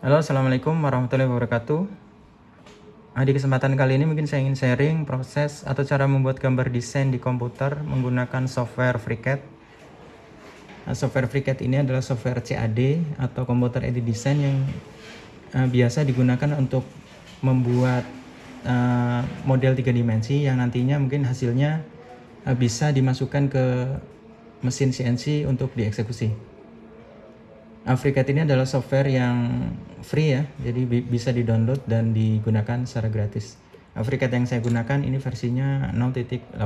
Halo, Assalamualaikum warahmatullahi wabarakatuh. Nah, di kesempatan kali ini mungkin saya ingin sharing proses atau cara membuat gambar desain di komputer menggunakan software FreeCAD. Nah, software FreeCAD ini adalah software CAD atau Computer Aided Design yang uh, biasa digunakan untuk membuat uh, model tiga dimensi yang nantinya mungkin hasilnya uh, bisa dimasukkan ke mesin CNC untuk dieksekusi. Afrikat ini adalah software yang free ya, jadi bisa di-download dan digunakan secara gratis. Afrikat yang saya gunakan ini versinya 0.18.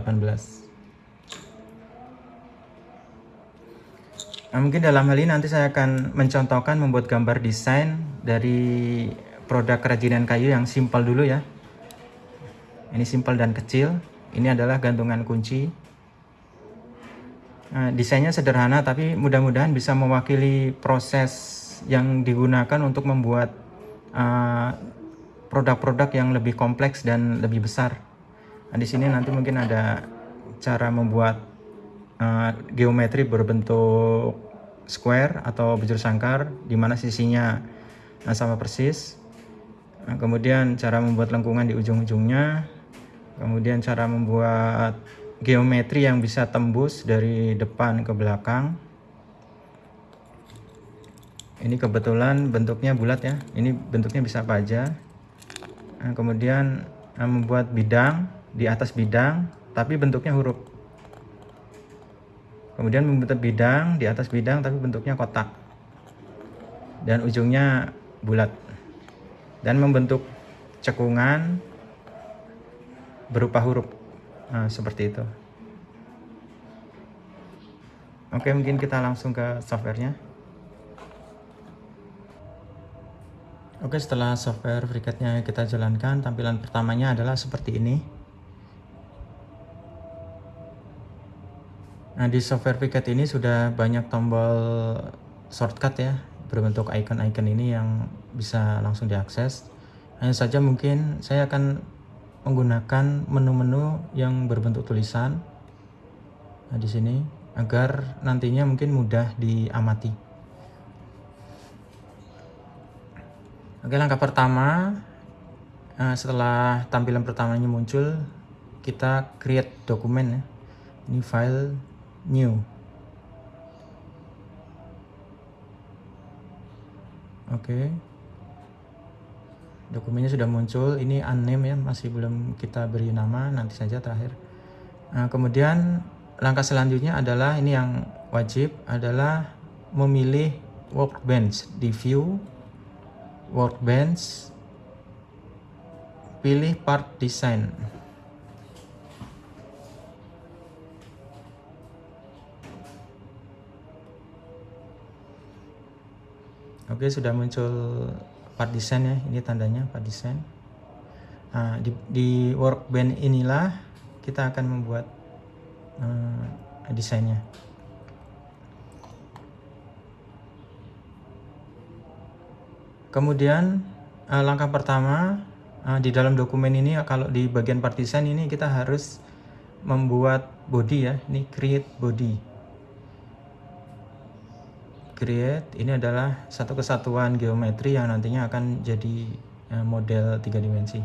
Nah, mungkin dalam hal ini nanti saya akan mencontohkan membuat gambar desain dari produk kerajinan kayu yang simpel dulu ya. Ini simpel dan kecil. Ini adalah gantungan kunci Nah, desainnya sederhana tapi mudah-mudahan bisa mewakili proses yang digunakan untuk membuat eh, produk-produk yang lebih kompleks dan lebih besar. Nah, di sini nanti mungkin ada cara membuat uh, geometri berbentuk square atau bujur sangkar di mana sisinya sama persis. Nah, kemudian cara membuat lengkungan di ujung-ujungnya. Kemudian cara membuat geometri yang bisa tembus dari depan ke belakang. Ini kebetulan bentuknya bulat ya. Ini bentuknya bisa apa aja nah, kemudian nah, membuat bidang di atas bidang tapi bentuknya huruf. Kemudian membentuk bidang di atas bidang tapi bentuknya kotak. Dan ujungnya bulat. Dan membentuk cekungan berupa huruf Nah, seperti itu. Oke, mungkin kita langsung ke softwarenya. Oke, setelah software FreeCAD-nya kita jalankan, tampilan pertamanya adalah seperti ini. Nah, di software FreeCAD ini sudah banyak tombol shortcut ya, berbentuk icon-icon ini yang bisa langsung diakses. Hanya saja mungkin saya akan menggunakan menu-menu yang berbentuk tulisan nah, di sini agar nantinya mungkin mudah diamati. Oke, langkah pertama nah, setelah tampilan pertamanya muncul, kita create dokumen ya. Ini file new. Oke dokumennya sudah muncul ini unnamed ya masih belum kita beri nama nanti saja terakhir. Nah, kemudian langkah selanjutnya adalah ini yang wajib adalah memilih workbench di view workbench pilih part design. Oke, sudah muncul part design ya ini tandanya part design. Nah, di, di workbench inilah kita akan membuat uh, desainnya. Kemudian uh, langkah pertama uh, di dalam dokumen ini kalau di bagian part design ini kita harus membuat body ya ini create body create ini adalah satu kesatuan geometri yang nantinya akan jadi eh, model tiga dimensi.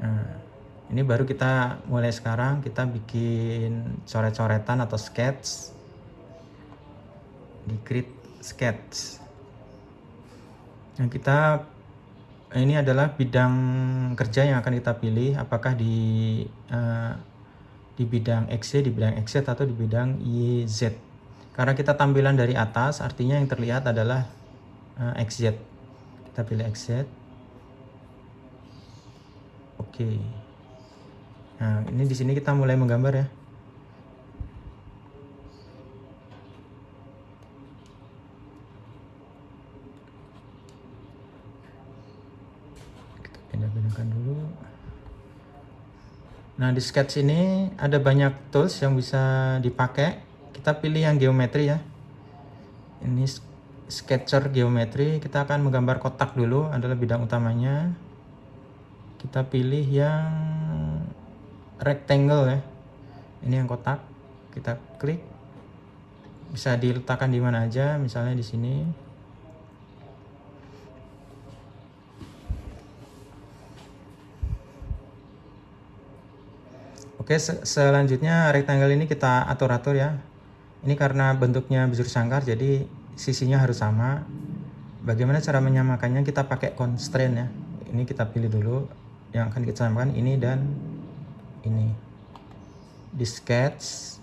Nah, ini baru kita mulai sekarang kita bikin coret-coretan atau sketch di create sketch. Nah, kita ini adalah bidang kerja yang akan kita pilih apakah di uh, di bidang XY, di bidang XZ atau di bidang YZ. Karena kita tampilan dari atas, artinya yang terlihat adalah uh, eh, XZ. Kita pilih XZ. Oke. Nah, ini di sini kita mulai menggambar ya. Kita pindah-pindahkan dulu. Nah di sketch ini ada banyak tools yang bisa dipakai. Kita pilih yang geometri ya. Ini sketcher geometri. Kita akan menggambar kotak dulu adalah bidang utamanya. Kita pilih yang rectangle ya. Ini yang kotak. Kita klik. Bisa diletakkan di mana aja, misalnya di sini. Oke, se selanjutnya rectangle ini kita atur-atur ya. Ini karena bentuknya bujur sangkar, jadi sisinya harus sama. Bagaimana cara menyamakannya? Kita pakai constraint ya. Ini kita pilih dulu yang akan kita samakan ini dan ini. Di sketch,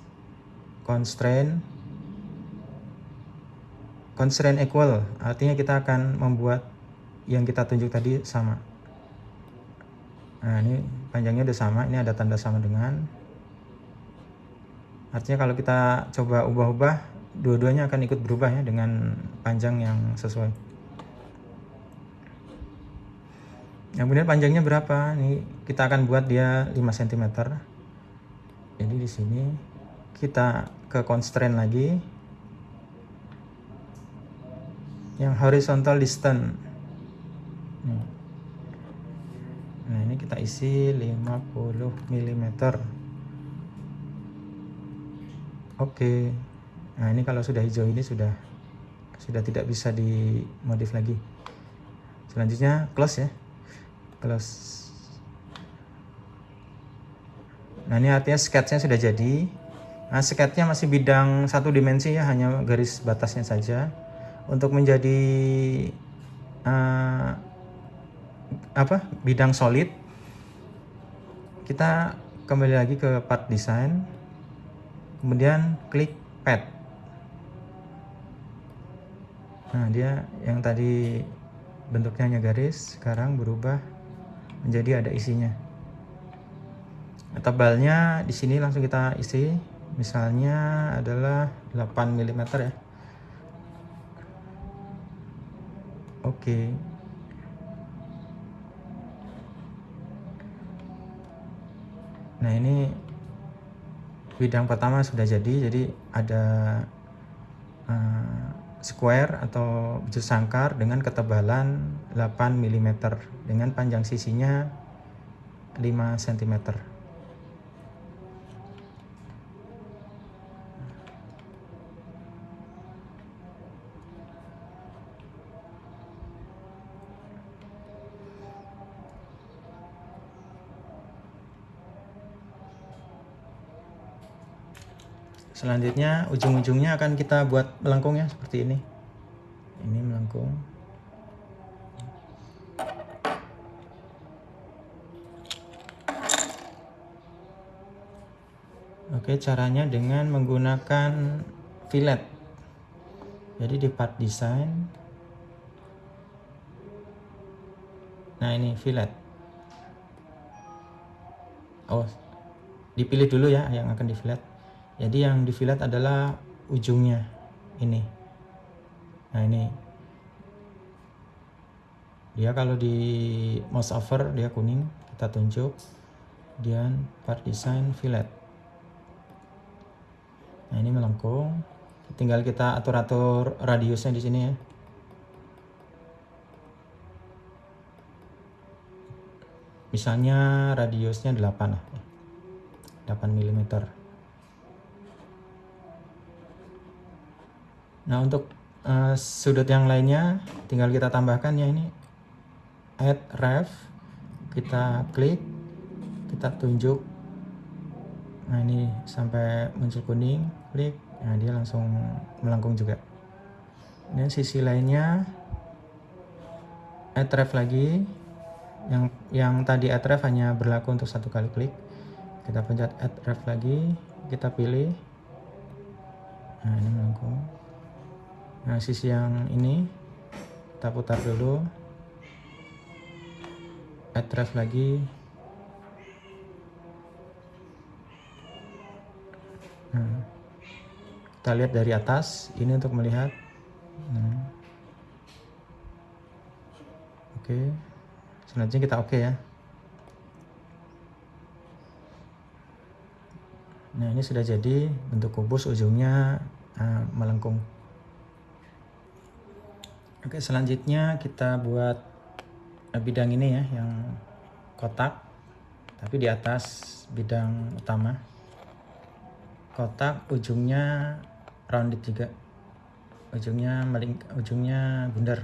constraint, constraint equal, artinya kita akan membuat yang kita tunjuk tadi sama. Nah, ini panjangnya udah sama, ini ada tanda sama dengan. Artinya kalau kita coba ubah-ubah, dua-duanya akan ikut berubah ya dengan panjang yang sesuai. Yang kemudian panjangnya berapa? Ini kita akan buat dia 5 cm. Jadi di sini kita ke constraint lagi. Yang horizontal distance nah ini kita isi 50 mm oke. Nah ini kalau sudah hijau ini sudah sudah tidak bisa dimodif lagi. Selanjutnya close ya. Close. Nah ini artinya sketchnya sudah jadi. Nah sketchnya masih bidang satu dimensi ya hanya garis batasnya saja. Untuk menjadi uh, apa bidang solid kita kembali lagi ke part design kemudian klik pad nah dia yang tadi bentuknya hanya garis sekarang berubah menjadi ada isinya. Tebalnya di sini langsung kita isi. Misalnya adalah 8 mm ya. Oke nah ini bidang pertama sudah jadi jadi ada uh, square atau bujur sangkar dengan ketebalan 8 mm dengan panjang sisinya 5 cm selanjutnya ujung-ujungnya akan kita buat melengkung ya seperti ini. Ini melengkung. Oke caranya dengan menggunakan fillet. Jadi di part design nah ini fillet. Oh dipilih dulu ya yang akan di fillet jadi yang di fillet adalah ujungnya ini. Nah ini. Dia kalau di mouse over dia kuning kita tunjuk. Kemudian part design fillet nah ini melengkung. Tinggal kita atur-atur radiusnya di sini ya. Misalnya radiusnya 8 lah. 8 mm Nah untuk uh, sudut yang lainnya tinggal kita tambahkan ya ini add ref. Kita klik kita tunjuk. Nah ini sampai muncul kuning klik. Nah dia langsung melengkung juga. Dan sisi lainnya add ref lagi. Yang yang tadi add ref hanya berlaku untuk satu kali klik. Kita pencet add ref lagi kita pilih. Nah ini melengkung nah sisi yang ini kita putar dulu. Add lagi. Nah, kita lihat dari atas ini untuk melihat. Nah. oke selanjutnya kita oke ya. Nah ini sudah jadi bentuk kubus ujungnya uh, melengkung Oke, selanjutnya kita buat bidang ini ya, yang kotak, tapi di atas bidang utama. Kotak ujungnya rounded juga, ujungnya meling, ujungnya bundar.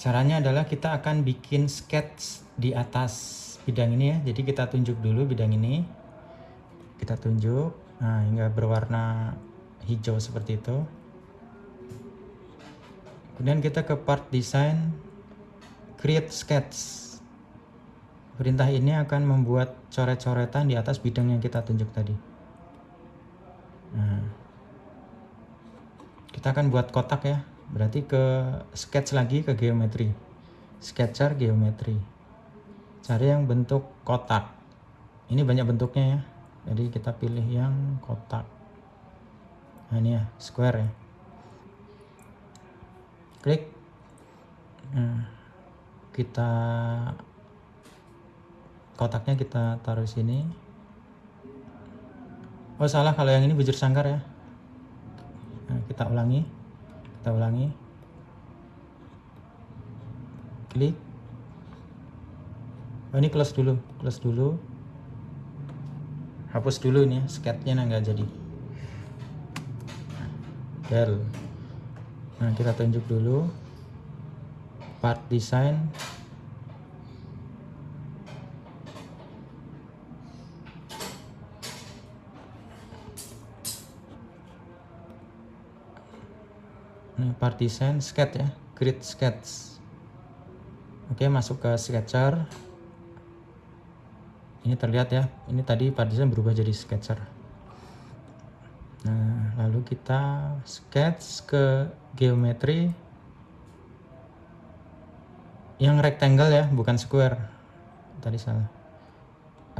Caranya adalah kita akan bikin sketch di atas bidang ini ya. Jadi kita tunjuk dulu bidang ini. Kita tunjuk. Nah hingga berwarna hijau seperti itu. Kemudian kita ke part design create sketch. Perintah ini akan membuat coret-coretan di atas bidang yang kita tunjuk tadi. Nah. Kita akan buat kotak ya. Berarti ke sketch lagi ke geometri. Sketcher geometri cari yang bentuk kotak. Ini banyak bentuknya ya. Jadi kita pilih yang kotak. Nah ini ya square ya. Klik. Nah, kita kotaknya kita taruh sini. Oh salah kalau yang ini bujur sangkar ya. Nah, kita ulangi. Kita ulangi. Klik oh, ini close dulu close dulu. Hapus dulu ini ya sketchnya nah nggak jadi. Del nah kita tunjuk dulu. Part design. Ini partition sketch ya grid sketch. Oke masuk ke sketcher ini terlihat ya ini tadi partition berubah jadi sketcher. Nah lalu kita sketch ke geometri yang rectangle ya bukan square. Tadi salah.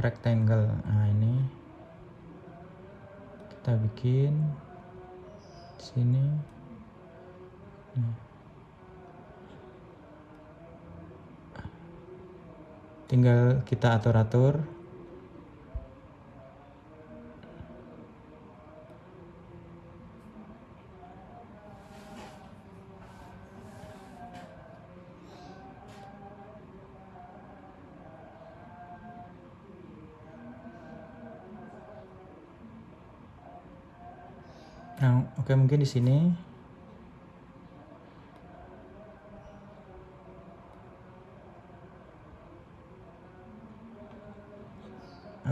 Rectangle. Nah ini kita bikin sini tinggal kita atur-atur. Nah, oke mungkin di sini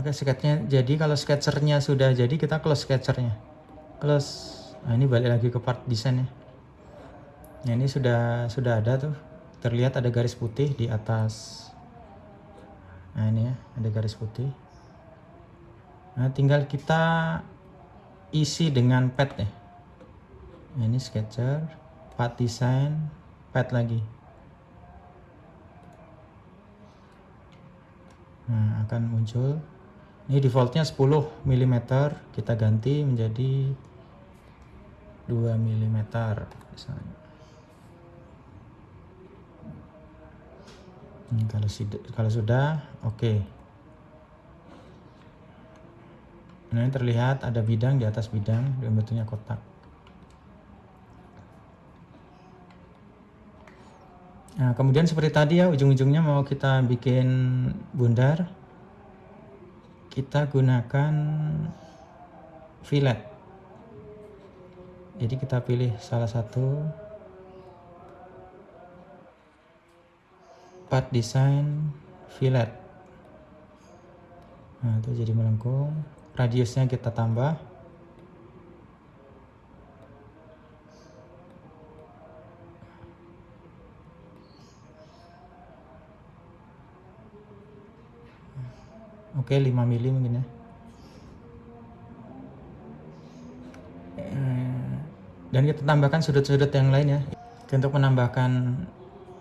Oke sketchnya. Jadi kalau sketchernya sudah jadi kita close sketchernya. Close. Nah ini balik lagi ke part desain ya. Nah ini sudah sudah ada tuh. Terlihat ada garis putih di atas. Nah ini ya ada garis putih. Nah tinggal kita isi dengan pad ya. Nah, ini sketcher part design pad lagi. Nah akan muncul ini defaultnya 10 mm kita ganti menjadi 2 mm misalnya. Hmm, kalau kalau sudah oke. Okay. nah ini terlihat ada bidang di atas bidang dan bentuknya kotak. Nah, kemudian seperti tadi ya, ujung-ujungnya mau kita bikin bundar kita gunakan fillet. Jadi kita pilih salah satu part design fillet. Nah itu jadi melengkung. Radiusnya kita tambah oke 5 mili mungkin ya. Eh, dan kita tambahkan sudut-sudut yang lain ya. Untuk menambahkan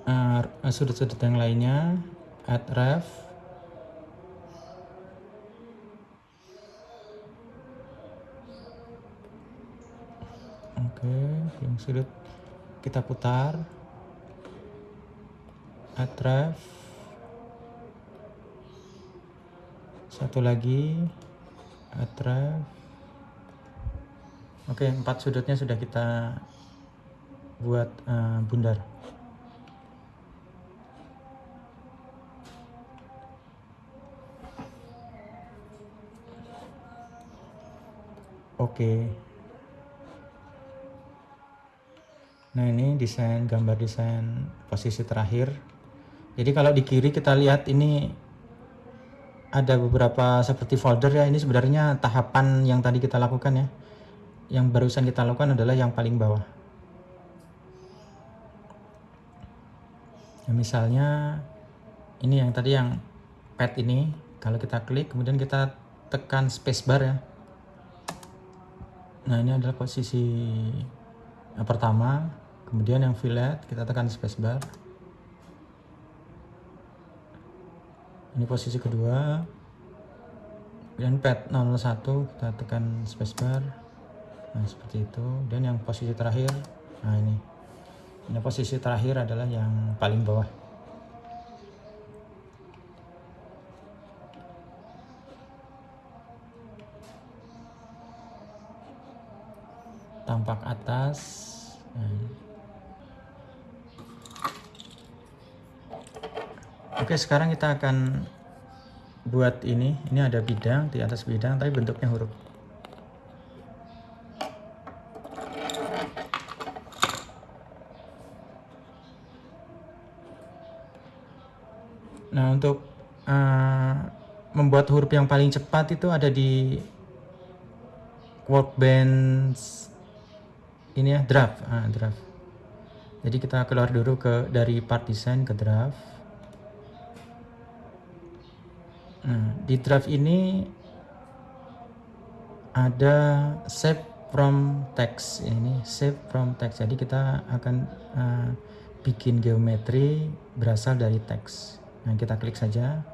eh, sudut-sudut uh, yang lainnya add ref. Oke yang sudut kita putar. Add ref satu lagi. Atraf oke empat sudutnya sudah kita buat uh, bundar. Oke. Nah ini desain gambar desain posisi terakhir. Jadi kalau di kiri kita lihat ini ada beberapa seperti folder ya. Ini sebenarnya tahapan yang tadi kita lakukan ya. Yang barusan kita lakukan adalah yang paling bawah. Ya, misalnya ini yang tadi yang pad ini. Kalau kita klik kemudian kita tekan spacebar ya. Nah ini adalah posisi yang pertama. Kemudian yang fillet kita tekan spacebar ini posisi kedua. Kemudian pad 01 kita tekan spacebar. Nah seperti itu. Dan yang posisi terakhir nah ini. Ini posisi terakhir adalah yang paling bawah. Tampak atas. Nah. Oke sekarang kita akan buat ini. Ini ada bidang di atas bidang tapi bentuknya huruf. Nah, untuk uh, membuat huruf yang paling cepat itu ada di workbench ini ya draft. Ah, draft. Jadi kita keluar dulu ke dari part design ke draft nah di draft ini ada save from text. Ini save from text. Jadi kita akan uh, bikin geometri berasal dari teks. Nah kita klik saja.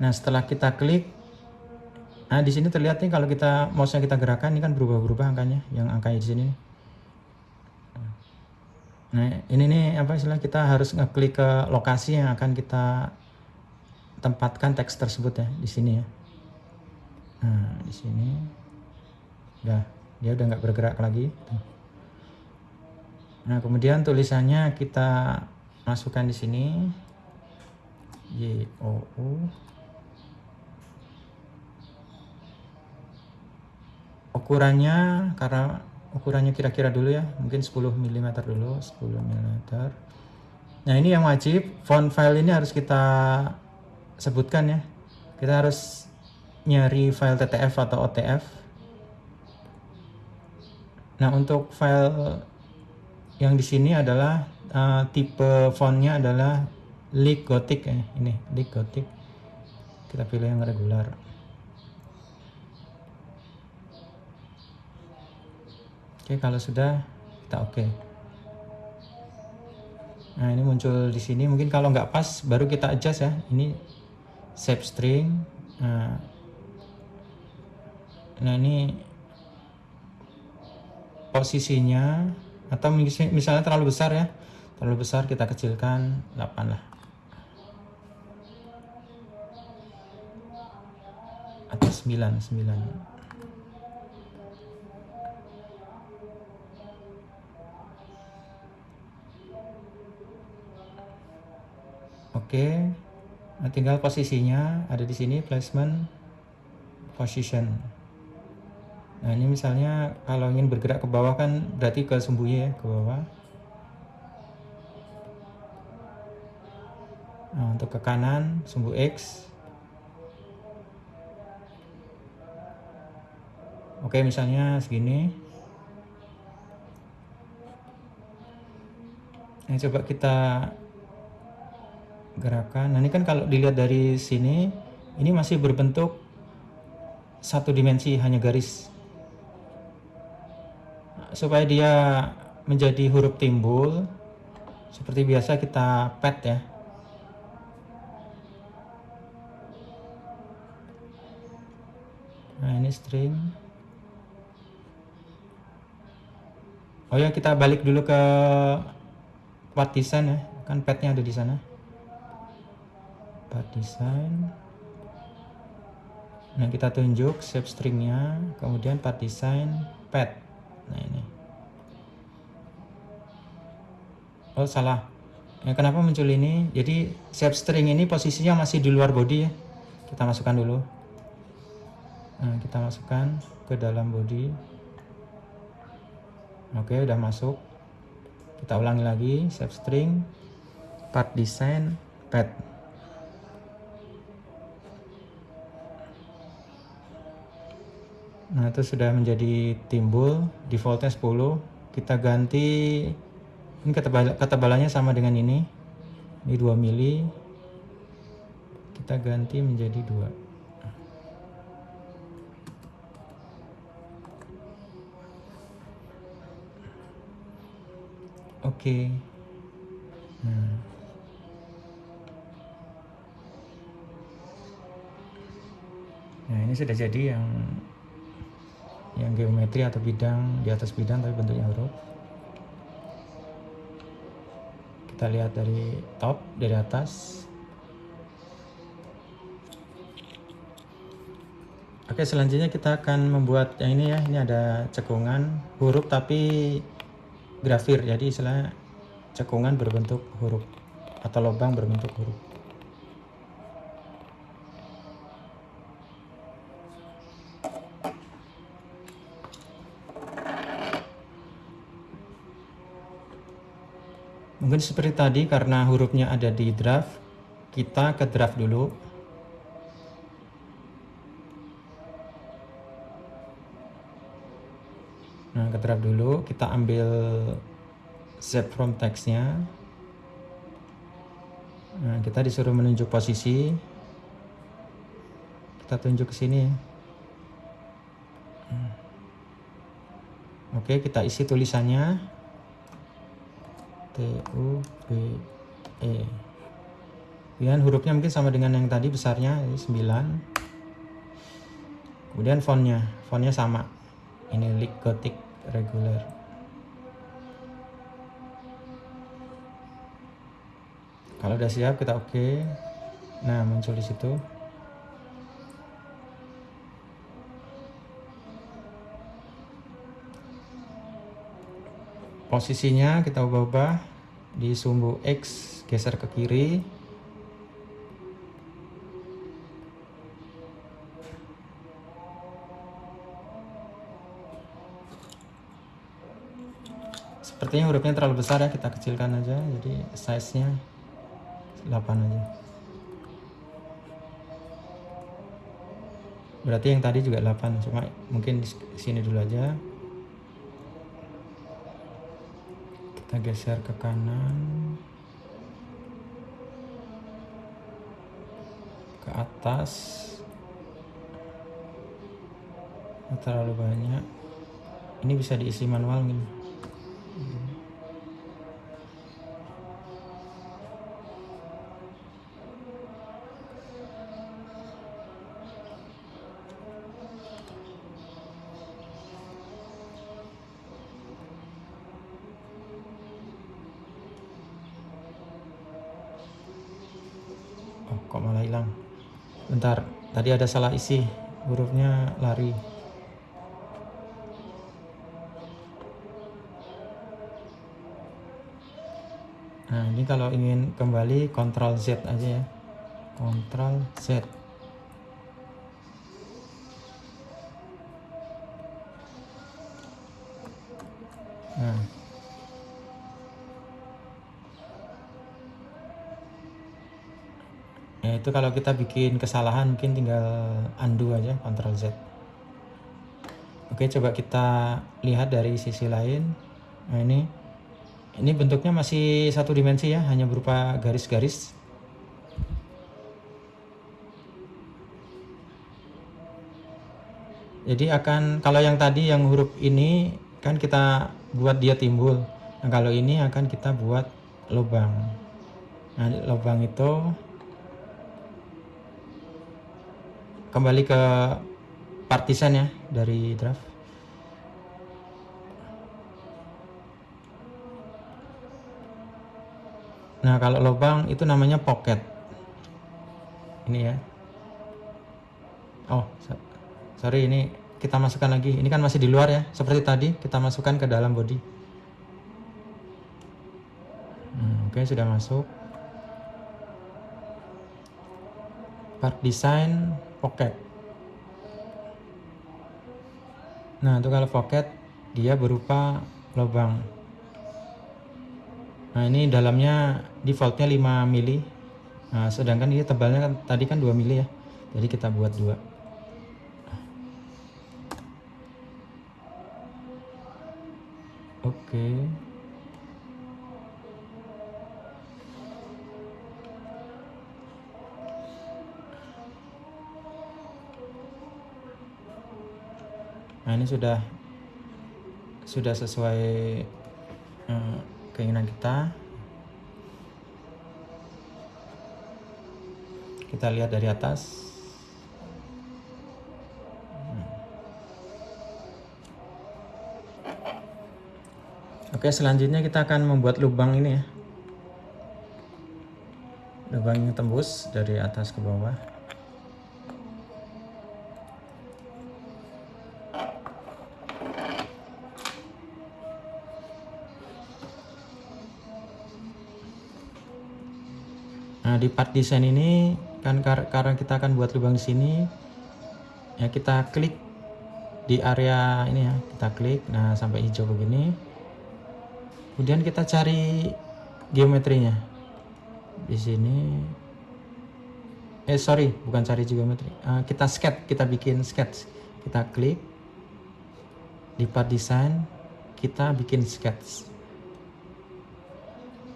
Nah setelah kita klik Nah, di sini terlihat nih kalau kita mouse-nya kita gerakan ini kan berubah-berubah angkanya, yang angkanya di sini. Nah, ini nih apa istilah kita harus ngeklik ke lokasi yang akan kita tempatkan teks tersebut ya di sini ya. Nah, di sini. Udah dia udah nggak bergerak lagi. Nah, kemudian tulisannya kita masukkan di sini. Y O U. Ukurannya karena ukurannya kira-kira dulu ya mungkin 10 mm dulu 10 mm nah ini yang wajib. Font file ini harus kita sebutkan ya kita harus nyari file TTF atau OTF nah untuk file yang di sini adalah uh, tipe fontnya adalah Leak Gothic ya ini Leak Gothic kita pilih yang regular Oke, kalau sudah kita oke. Nah, ini muncul di sini. Mungkin kalau nggak pas, baru kita adjust ya. Ini save string. Nah, nah ini posisinya atau misalnya terlalu besar ya. Terlalu besar kita kecilkan 8 lah. Atau 9, 9. Oke. Nah, tinggal posisinya ada di sini placement position. Nah, ini misalnya kalau ingin bergerak ke bawah kan berarti ke sumbunya ya, ke bawah. Nah, untuk ke kanan sumbu X. Oke, misalnya segini. Nah, coba kita gerakan. Nah ini kan kalau dilihat dari sini, ini masih berbentuk satu dimensi hanya garis. Supaya dia menjadi huruf timbul, seperti biasa kita pad ya. Nah ini string. Oh ya kita balik dulu ke part design ya, kan padnya ada di sana part design nah kita tunjuk shape stringnya kemudian part design pad. Nah ini. Oh salah. Ya, kenapa muncul ini? Jadi shape string ini posisinya masih di luar body ya. Kita masukkan dulu. Nah kita masukkan ke dalam body. Oke udah masuk. Kita ulangi lagi save string part design pad nah itu sudah menjadi timbul defaultnya 10 kita ganti ini ketebal ketebalannya sama dengan ini ini 2 mili kita ganti menjadi 2 Oke. Nah. nah ini sudah jadi yang yang geometri atau bidang di atas bidang tapi bentuknya huruf. Kita lihat dari top dari atas. Oke selanjutnya kita akan membuat yang ini ya ini ada cekungan huruf tapi grafir jadi istilah cekungan berbentuk huruf atau lubang berbentuk huruf mungkin seperti tadi karena hurufnya ada di draft kita ke draft dulu. Nah ke draft dulu kita ambil set from textnya. Nah kita disuruh menunjuk posisi. Kita tunjuk ke sini. Hmm. oke kita isi tulisannya T U B E. Kemudian hurufnya mungkin sama dengan yang tadi besarnya 9 kemudian fontnya fontnya sama. Ini Lick Gothic reguler. Kalau udah siap kita oke. Okay. nah muncul di situ posisinya kita ubah-ubah di sumbu X geser ke kiri. Sepertinya hurufnya terlalu besar ya kita kecilkan aja. Jadi size nya 8 aja. Berarti yang tadi juga 8 cuma mungkin di sini dulu aja kita geser ke kanan. Ke atas. Terlalu banyak. Ini bisa diisi manual nih tadi ada salah isi hurufnya lari Nah, ini kalau ingin kembali Ctrl Z aja ya. Ctrl Z. Nah. Itu kalau kita bikin kesalahan mungkin tinggal undo aja Ctrl Z. Oke, coba kita lihat dari sisi lain. Nah, ini ini bentuknya masih satu dimensi ya hanya berupa garis-garis jadi akan kalau yang tadi yang huruf ini kan kita buat dia timbul nah kalau ini akan kita buat lubang nah lubang itu kembali ke partisan ya dari draft Nah, kalau lubang itu namanya pocket. Ini ya. Oh, sorry ini kita masukkan lagi. Ini kan masih di luar ya. Seperti tadi kita masukkan ke dalam body. Hmm, Oke, okay, sudah masuk. Part design pocket. Nah, itu kalau pocket dia berupa lubang nah ini dalamnya defaultnya 5 mili nah, sedangkan ini tebalnya kan tadi kan 2 mili ya jadi kita buat dua oke okay. Nah ini sudah sudah sesuai uh, keinginan kita. Kita lihat dari atas. Hmm. Oke selanjutnya kita akan membuat lubang ini ya. Lubang yang tembus dari atas ke bawah Nah, di part desain ini kan kar karena kita akan buat lubang di sini ya kita klik di area ini ya, kita klik. Nah, sampai hijau begini. Kemudian kita cari geometrinya. Di sini eh sorry, bukan cari geometri. Uh, kita sketch, kita bikin sketch. Kita klik di part desain, kita bikin sketch.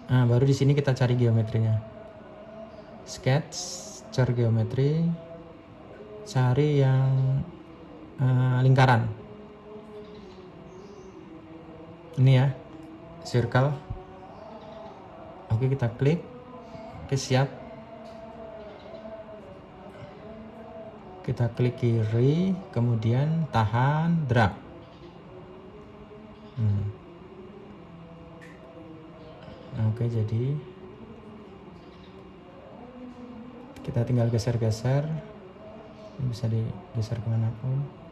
Nah, baru di sini kita cari geometrinya sketch cari geometri cari yang uh, lingkaran. Ini ya circle. Oke kita klik. Oke siap. Kita klik kiri kemudian tahan drag. Hmm. oke jadi kita tinggal geser-geser. Ini bisa digeser ke mana pun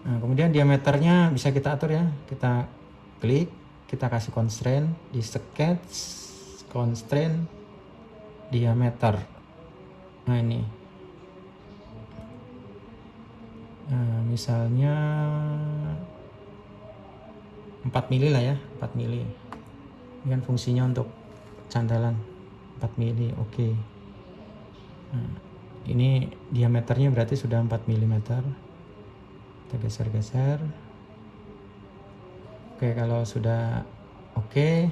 nah kemudian diameternya bisa kita atur ya. Kita klik kita kasih constraint. Di sketch constraint diameter. Nah ini. Nah, misalnya 4 mili lah ya 4 mili. Ini kan fungsinya untuk candalan 4 mili oke. Okay. nah, ini diameternya berarti sudah 4 mm kita geser-geser. Oke okay, kalau sudah oke okay,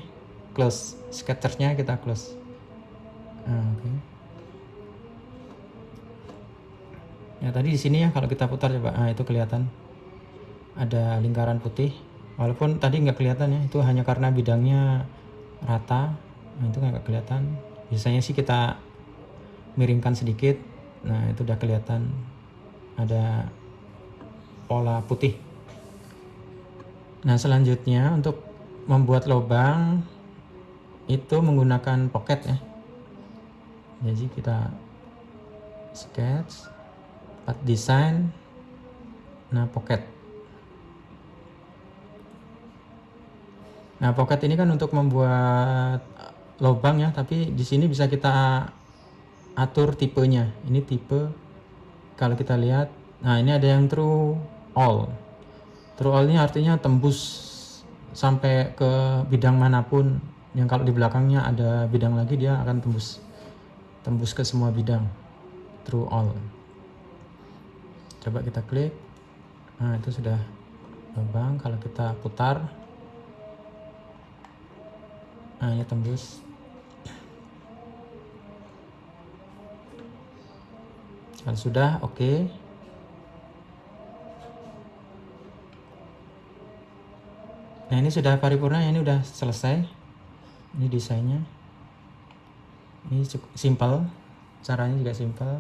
close. Sketchernya kita close. Nah, oke. Okay. ya tadi di sini ya kalau kita putar coba. Nah, itu kelihatan. Ada lingkaran putih. Walaupun tadi nggak kelihatan ya itu hanya karena bidangnya rata nah itu nggak kelihatan. Biasanya sih kita miringkan sedikit. Nah itu udah kelihatan ada pola putih. Nah selanjutnya untuk membuat lubang itu menggunakan pocket ya. Jadi kita sketch part design nah pocket. Nah pocket ini kan untuk membuat lubang ya tapi di sini bisa kita atur tipenya. Ini tipe kalau kita lihat nah ini ada yang true all. True all ini artinya tembus sampai ke bidang mana pun. Yang kalau di belakangnya ada bidang lagi dia akan tembus tembus ke semua bidang. True all. Coba kita klik. Nah itu sudah lubang. Kalau kita putar nah ini tembus kalau sudah oke. Okay. nah ini sudah paripurna ini sudah selesai. Ini desainnya. Ini cukup simpel caranya juga simpel.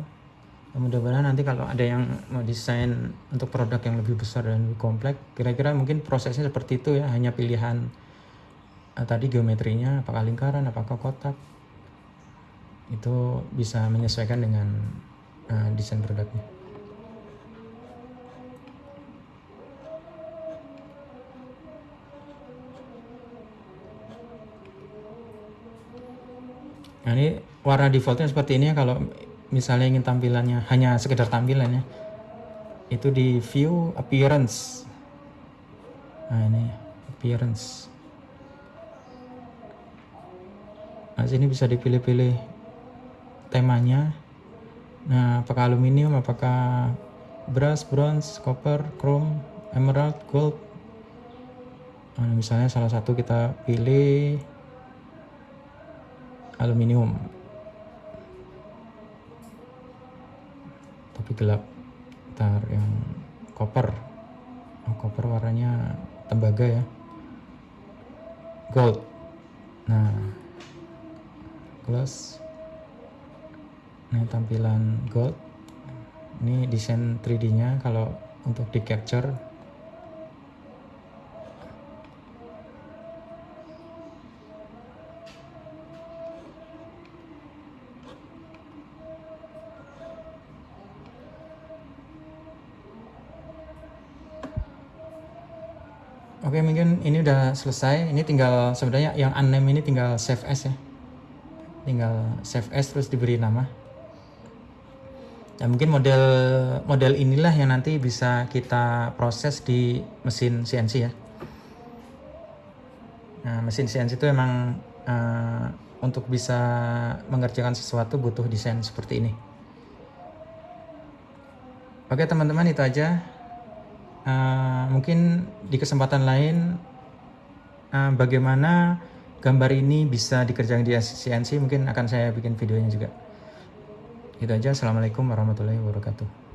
Mudah-mudahan nanti kalau ada yang mau desain untuk produk yang lebih besar dan lebih kompleks kira-kira mungkin prosesnya seperti itu ya hanya pilihan uh, tadi geometrinya apakah lingkaran apakah kotak. Itu bisa menyesuaikan dengan uh, desain produknya. Nah ini warna defaultnya seperti ini ya. Kalau misalnya ingin tampilannya hanya sekedar tampilannya itu di view appearance. Nah ini appearance. Nah sini bisa dipilih-pilih temanya nah apakah aluminium apakah brass bronze copper chrome emerald gold? Nah, misalnya salah satu kita pilih aluminium. Tapi gelap. Ntar yang copper. Oh, copper warnanya tembaga ya. Gold. Nah close ini tampilan gold ini desain 3D nya kalau untuk di capture Oke mungkin ini udah selesai. Ini tinggal sebenarnya yang unnamed ini tinggal save as ya. Tinggal save as terus diberi nama. Dan mungkin model model inilah yang nanti bisa kita proses di mesin CNC ya. Nah, mesin CNC itu emang uh, untuk bisa mengerjakan sesuatu butuh desain seperti ini. Oke teman-teman itu aja uh, mungkin di kesempatan lain uh, bagaimana gambar ini bisa dikerjakan di CNC mungkin akan saya bikin videonya juga itu aja. Assalamualaikum warahmatullahi wabarakatuh